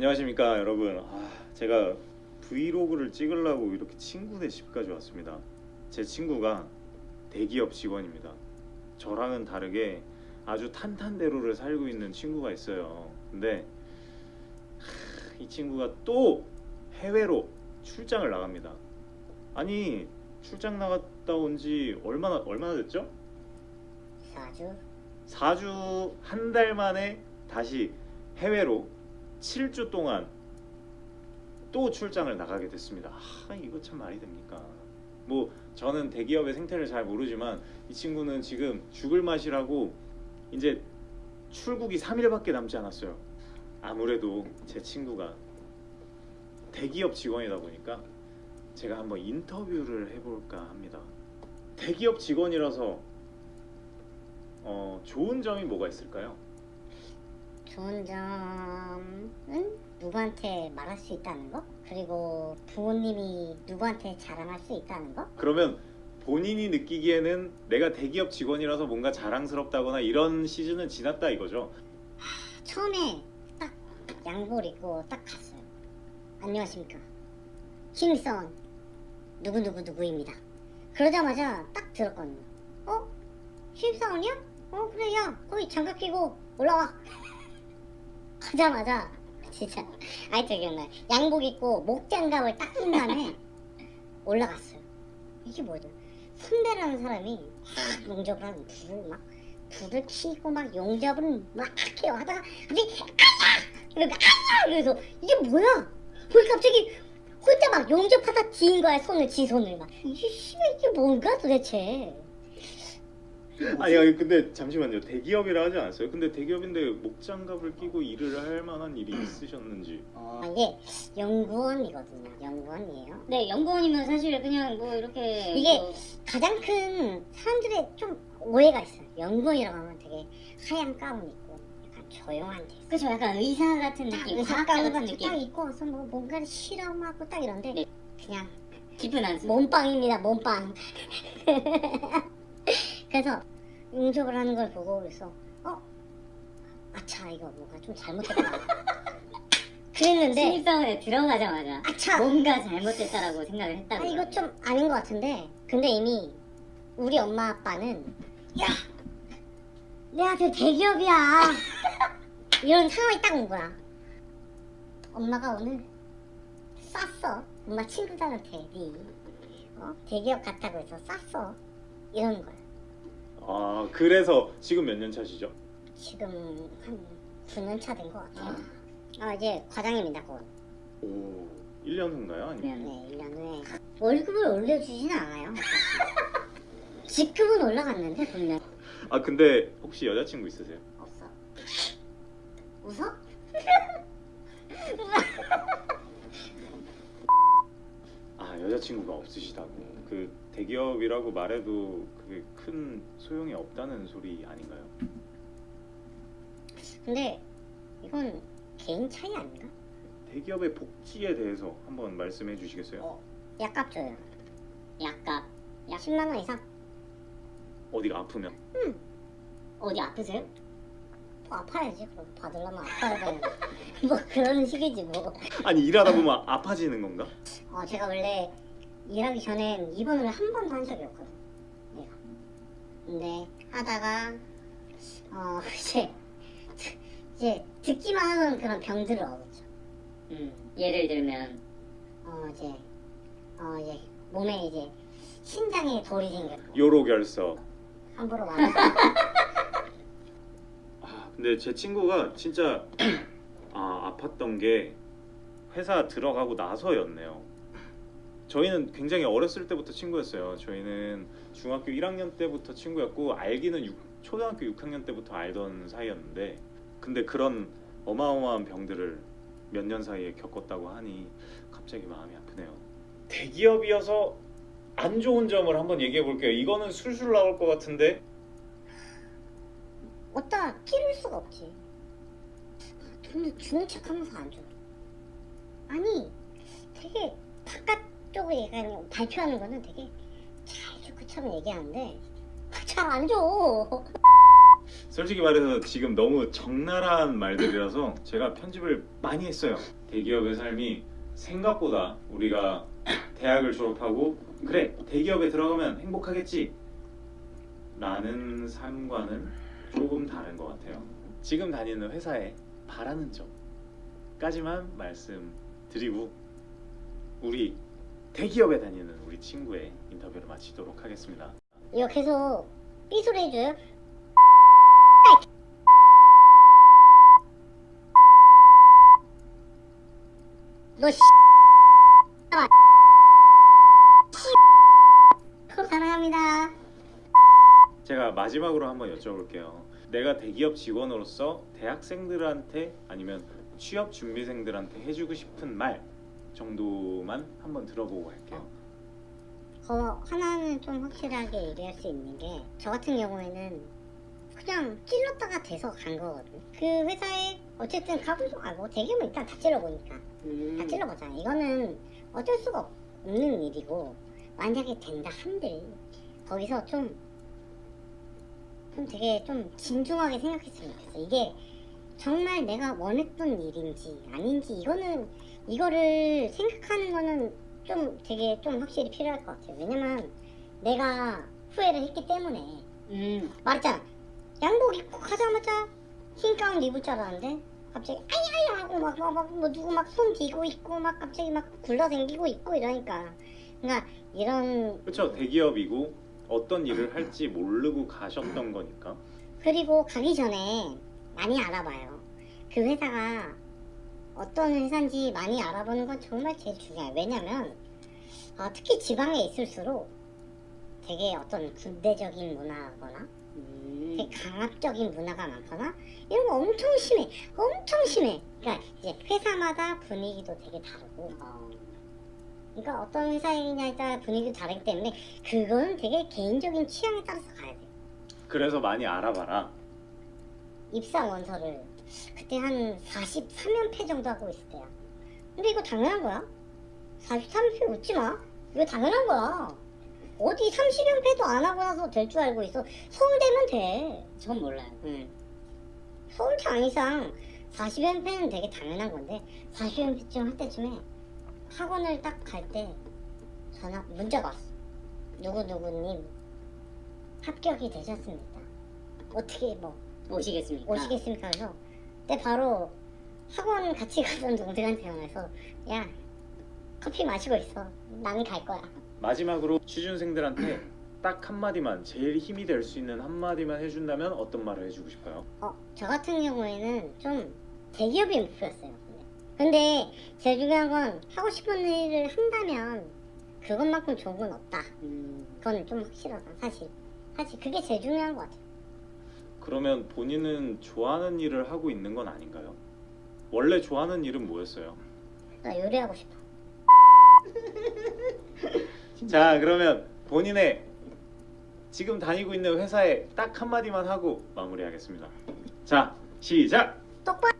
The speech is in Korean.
안녕하십니까 여러분. 아, 제가 브이로그를 찍으려고 이렇게 친구네 집까지 왔습니다. 제 친구가 대기업 직원입니다. 저랑은 다르게 아주 탄탄대로를 살고 있는 친구가 있어요. 근데 하, 이 친구가 또 해외로 출장을 나갑니다. 아니 출장 나갔다 온 지 얼마나 얼마나 됐죠? 4주? 4주 한 달 만에 다시 해외로 7주 동안 또 출장을 나가게 됐습니다. 아, 이거 참 말이 됩니까? 뭐 저는 대기업의 생태를 잘 모르지만 이 친구는 지금 죽을 맛이라고 이제 출국이 3일밖에 남지 않았어요. 아무래도 제 친구가 대기업 직원이다 보니까 제가 한번 인터뷰를 해볼까 합니다. 대기업 직원이라서 어, 좋은 점이 뭐가 있을까요? 좋은 점은 누구한테 말할 수 있다는 거? 그리고 부모님이 누구한테 자랑할 수 있다는 거? 그러면 본인이 느끼기에는 내가 대기업 직원이라서 뭔가 자랑스럽다거나 이런 시즌은 지났다 이거죠. 처음에 딱 양복 입고 딱 갔어요. 안녕하십니까. 김선 누구누구누구입니다. 그러자마자 딱 들었거든요. 어? 신입사원이야? 어 그래 야 거기 장갑 끼고 올라와. 하자마자 진짜 아이들 기억나요. 양복 입고 목장갑을 딱 낀 다음에 올라갔어요. 이게 뭐죠? 선배라는 사람이 막 용접을 하는 불을 막 불을 켜고 막 용접을 막 해요 하다가 갑자기 아야! 이러니까 아야! 그래서 이게 뭐야? 왜 갑자기 혼자 막 용접하다 뒤인 거야 손을 지 손을 막 이게 뭔가 도대체 아니 아니 근데 잠시만요. 대기업이라 하지 않았어요? 근데 대기업인데 목장갑을 끼고 일을 할 만한 일이 있으셨는지. 아, 이게 연구원이거든요 연구원이에요 네, 연구원이면 사실 그냥 뭐 이렇게 이게 뭐 가장 큰 사람들의 좀 오해가 있어요 연구원이라고 하면 되게 하얀 가운 입고 약간 조용한 데 그렇죠, 약간 의사 같은 딱 느낌, 의사 가운 같은 같이 딱 느낌, 입고 와서 뭐 뭔가를 실험하고 딱 이런데 네. 그냥 깊은 한숨. 몸빵입니다 몸빵 그래서 용접을 하는 걸 보고 그래서 어? 아차 이거 뭔가 좀 잘못됐다. 그랬는데 신입사원에 들어가자마자 아차 뭔가 잘못됐다라고 생각을 아, 했다고. 이거 좀 아닌 것 같은데. 근데 이미 우리 엄마 아빠는 야! 내 아들 대기업이야. 이런 상황이 딱 온 거야. 엄마가 오늘 쌌어. 엄마 친구들한테. 네. 어? 대기업 갔다고 해서 쌌어. 이러는 거야 아 그래서 지금 몇 년 차시죠? 지금 한 9년 차 된 것 같아요 아 이제 과장입니다 곧 오 1년 후인가요? 아니면 네. 네, 1년 후에 월급을 올려주지는 않아요 직급은 올라갔는데 분명 아 근데 혹시 여자친구 있으세요? 없어. 웃어? 아 여자친구가 없으시다고 그 대기업이라고 말해도 그게 큰 소용이 없다는 소리 아닌가요? 근데 이건 개인 차이 아닌가? 대기업의 복지에 대해서 한번 말씀해 주시겠어요? 어. 약값 줘요. 약간 10만 원 이상. 어디가 아프면 어디 아프세요? 뭐 아파야지. 그럼 받으려면 아파야 되는 뭐 그런 식이지 뭐. 아니 일하다 보면 아파지는 건가? 어 제가 원래 일하기 전엔 입원을 한 번도 한 적이 없거든. 근데 하다가 어 이제 이제 듣기만 하는 그런 병들을 얻었죠. 음, 예를 들면? 어 이제 어 이제 몸에 이제 신장에 돌이 생겼고. 요로 결석. 함부로 말해서 아 근데 제 친구가 진짜 아 아팠던 게 회사 들어가고 나서였네요 저희는 굉장히 어렸을 때부터 친구였어요 저희는 중학교 1학년 때부터 친구였고 알기는 육- 초등학교 6학년 때부터 알던 사이였는데 근데 그런 어마어마한 병들을 몇 년 사이에 겪었다고 하니 갑자기 마음이 아프네요 대기업이어서 안 좋은 점을 한번 얘기해 볼게요 이거는 술술 나올 것 같은데 어디다 끼를 수가 없지. 돈을 주는 척하면서 안 줘. 아니, 되게 바깥쪽을 얘기하는 발표하는 거는 되게 잘줄 것처럼 얘기하는데 잘 안 줘. 솔직히 말해서 지금 너무 적나라한 말들이라서 제가 편집을 많이 했어요. 대기업의 삶이 생각보다 우리가 대학을 졸업하고 그래 대기업에 들어가면 행복하겠지 라는 삶과는 조금 다른 것 같아요. 지금 다니는 회사에 바라는 점까지만 말씀드리고 우리 대기업에 다니는 우리 친구의 인터뷰를 마치도록 하겠습니다. 이거 계속 삐소리 해줘요? 너 씨. 사랑합니다. 제가 마지막으로 한번 여쭤볼게요. 내가 대기업 직원으로서 대학생들한테 아니면 취업 준비생들한테 해주고 싶은 말 정도만 한번 들어보고 갈게요. 어, 하나는 좀 확실하게 얘기할 수 있는 게 저 같은 경우에는 그냥 찔렀다가 돼서 간 거거든요. 그 회사에 어쨌든 가고도 가고 대기업은 일단 다 찔러보니까 음. 다 찔러보잖아. 이거는 어쩔 수가 없는 일이고 만약에 된다 한들 거기서 좀, 좀 되게 좀 진중하게 생각했으면 좋겠어. 이게 정말 내가 원했던 일인지 아닌지 이거는 이거를 생각하는 거는 좀 되게 좀 확실히 필요할 것 같아요. 왜냐면 내가 후회를 했기 때문에 음. 말했잖아. 양복 입고 가자마자 흰 가운 입을 줄 알았는데 갑자기 아야야 하고 막, 막, 막, 뭐 누구 막 손 뒤고 있고 막 갑자기 막 굴러댕기고 있고 이러니까 그러니까 이런 그렇죠. 대기업이고 어떤 일을 할지 모르고 가셨던 거니까. 그리고 가기 전에 많이 알아봐요. 그 회사가 어떤 회사인지 많이 알아보는 건 정말 제일 중요해요. 왜냐면 어, 특히 지방에 있을수록 되게 어떤 군대적인 문화거나 음. 되게 강압적인 문화가 많거나 이런 거 엄청 심해. 엄청 심해. 그러니까 이제 회사마다 분위기도 되게 다르고 어, 그러니까 어떤 회사이냐에 따라 분위기도 다르기 때문에 그건 되게 개인적인 취향에 따라서 가야 돼. 그래서 많이 알아봐라. 입사 원서를 그때 한 43연패 정도 하고 있을 때야. 근데 이거 당연한 거야. 43연패 웃지 마. 이거 당연한 거야. 어디 30연패도 안 하고 나서 될 줄 알고 있어. 서울대면 돼. 전 몰라요. 응. 서울대 안 이상 40연패는 되게 당연한 건데 40연패쯤 할 때쯤에 학원을 딱 갈 때 전화 문자가 왔어. 누구누구님 합격이 되셨습니다. 어떻게 뭐 오시겠습니까? 오시겠습니까? 그래서 그때 바로 학원 같이 가던 동생한테 전화해서 야 커피 마시고 있어. 나는 갈 거야. 마지막으로 취준생들한테 딱 한마디만 제일 힘이 될 수 있는 한마디만 해준다면 어떤 말을 해주고 싶어요? 어, 저 같은 경우에는 좀 대기업이 목표였어요. 근데. 근데 제일 중요한 건 하고 싶은 일을 한다면 그것만큼 좋은 건 없다. 음. 그건 좀 확실하다. 사실. 사실 그게 제일 중요한 것 같아요. 그러면 본인은 좋아하는 일을 하고 있는 건 아닌가요? 원래 좋아하는 일은 뭐였어요? 나 요리하고 싶어. 자 그러면 본인의 지금 다니고 있는 회사에 딱 한마디만 하고 마무리하겠습니다. 자 시작! 똑바로